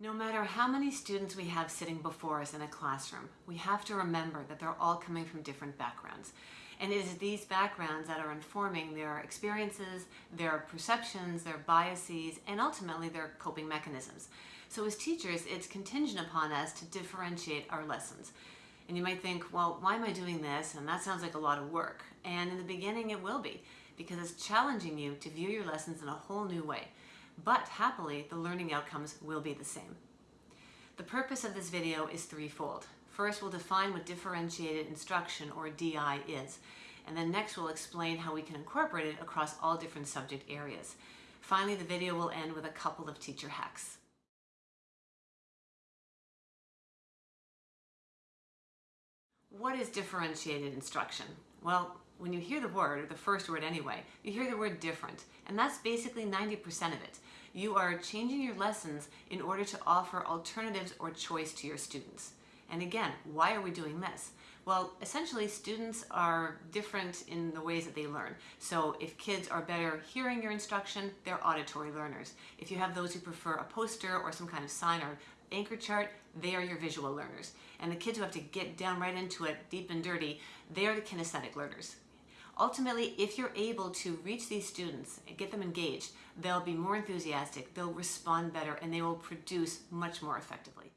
No matter how many students we have sitting before us in a classroom, we have to remember that they're all coming from different backgrounds. And it is these backgrounds that are informing their experiences, their perceptions, their biases, and ultimately their coping mechanisms. So as teachers, it's contingent upon us to differentiate our lessons. And you might think, well, why am I doing this? And that sounds like a lot of work. And in the beginning, it will be, because it's challenging you to view your lessons in a whole new way but happily the learning outcomes will be the same. The purpose of this video is threefold. First, we'll define what differentiated instruction or DI is, and then next we'll explain how we can incorporate it across all different subject areas. Finally, the video will end with a couple of teacher hacks. What is differentiated instruction? Well, when you hear the word, or the first word anyway, you hear the word different, and that's basically 90% of it. You are changing your lessons in order to offer alternatives or choice to your students. And again, why are we doing this? Well, essentially students are different in the ways that they learn. So if kids are better hearing your instruction, they're auditory learners. If you have those who prefer a poster or some kind of sign or anchor chart, they are your visual learners. And the kids who have to get down right into it, deep and dirty, they are the kinesthetic learners. Ultimately, if you're able to reach these students and get them engaged, they'll be more enthusiastic, they'll respond better, and they will produce much more effectively.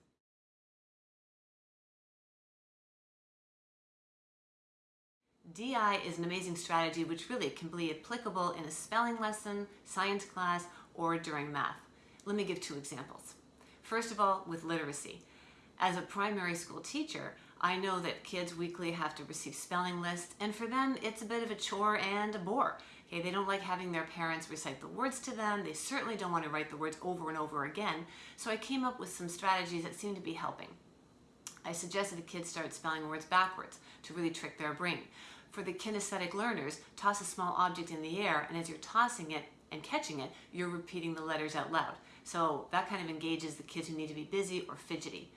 DI is an amazing strategy which really can be applicable in a spelling lesson, science class, or during math. Let me give two examples. First of all, with literacy. As a primary school teacher, I know that kids weekly have to receive spelling lists, and for them, it's a bit of a chore and a bore. Okay, they don't like having their parents recite the words to them. They certainly don't want to write the words over and over again. So I came up with some strategies that seem to be helping. I suggested the kids start spelling words backwards to really trick their brain. For the kinesthetic learners, toss a small object in the air, and as you're tossing it and catching it, you're repeating the letters out loud. So that kind of engages the kids who need to be busy or fidgety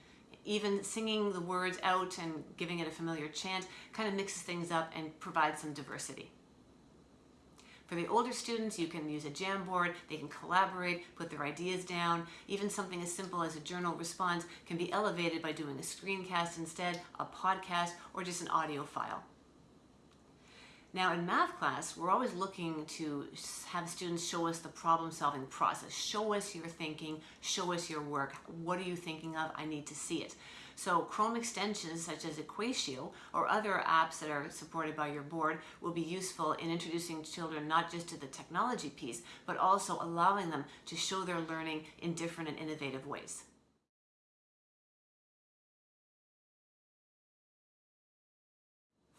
even singing the words out and giving it a familiar chant kind of mixes things up and provides some diversity. For the older students, you can use a Jamboard, they can collaborate, put their ideas down. Even something as simple as a journal response can be elevated by doing a screencast instead, a podcast, or just an audio file. Now in math class, we're always looking to have students show us the problem solving process. Show us your thinking, show us your work. What are you thinking of? I need to see it. So Chrome extensions such as Equatio or other apps that are supported by your board will be useful in introducing children not just to the technology piece, but also allowing them to show their learning in different and innovative ways.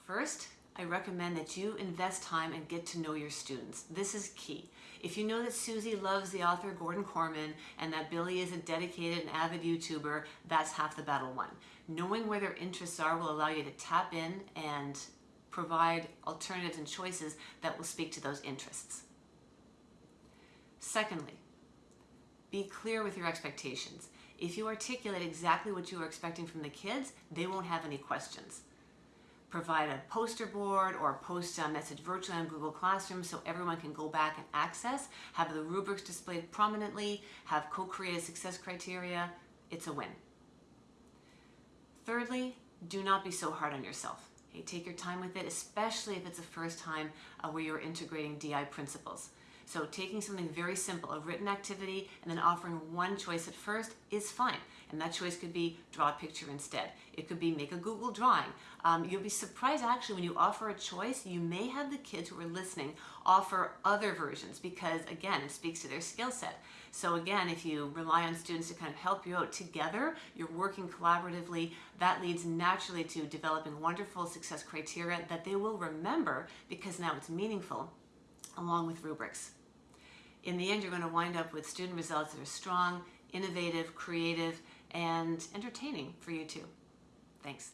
First, I recommend that you invest time and get to know your students. This is key. If you know that Susie loves the author Gordon Korman and that Billy is a dedicated and avid YouTuber, that's half the battle won. Knowing where their interests are will allow you to tap in and provide alternatives and choices that will speak to those interests. Secondly, be clear with your expectations. If you articulate exactly what you are expecting from the kids, they won't have any questions provide a poster board or post a message virtually on Google Classroom so everyone can go back and access, have the rubrics displayed prominently, have co-created success criteria, it's a win. Thirdly, do not be so hard on yourself. Okay, take your time with it, especially if it's the first time uh, where you're integrating DI principles. So taking something very simple, a written activity, and then offering one choice at first is fine. And that choice could be draw a picture instead. It could be make a Google drawing. Um, you'll be surprised actually when you offer a choice, you may have the kids who are listening offer other versions because again, it speaks to their skill set. So again, if you rely on students to kind of help you out together, you're working collaboratively, that leads naturally to developing wonderful success criteria that they will remember because now it's meaningful along with rubrics. In the end, you're going to wind up with student results that are strong, innovative, creative, and entertaining for you too. Thanks.